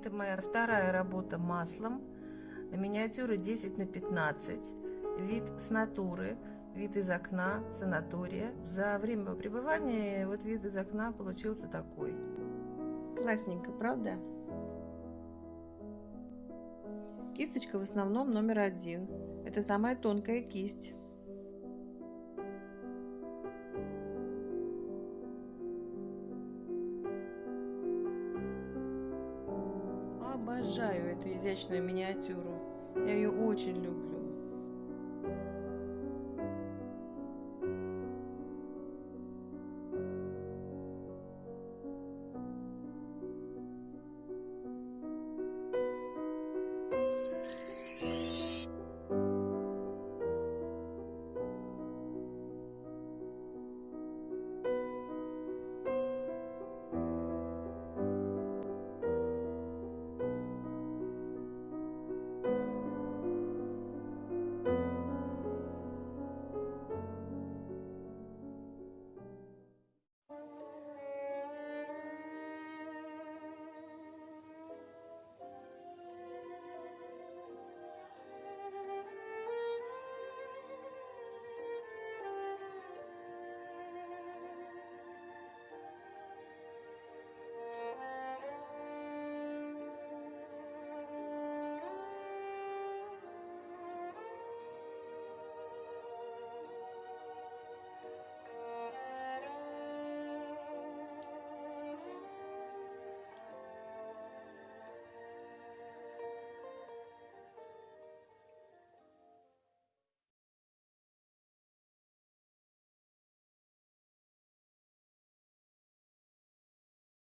Это моя вторая работа маслом. Миниатюры 10 на 15. Вид с натуры, вид из окна, санатория. За время пребывания вот вид из окна получился такой. Классненько, правда? Кисточка в основном номер один. Это самая тонкая кисть. Обожаю эту изящную миниатюру. Я ее очень люблю.